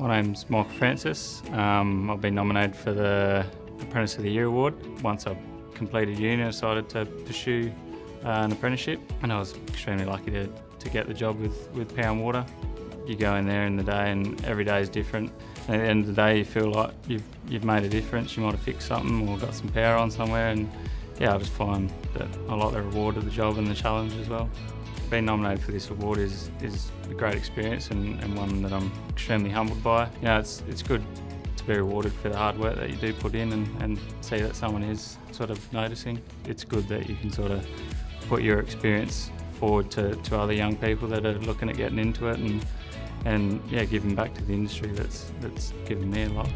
My name's Michael Francis. Um, I've been nominated for the Apprentice of the Year award. Once I completed uni, I decided to pursue uh, an apprenticeship and I was extremely lucky to, to get the job with, with Power and Water. You go in there in the day and every day is different. And at the end of the day you feel like you've, you've made a difference. You might have fixed something or got some power on somewhere and yeah, I just find that I like the reward of the job and the challenge as well. Being nominated for this award is, is a great experience and, and one that I'm extremely humbled by. You know, it's, it's good to be rewarded for the hard work that you do put in and, and see that someone is sort of noticing. It's good that you can sort of put your experience forward to, to other young people that are looking at getting into it and, and yeah, giving back to the industry that's, that's given me a lot.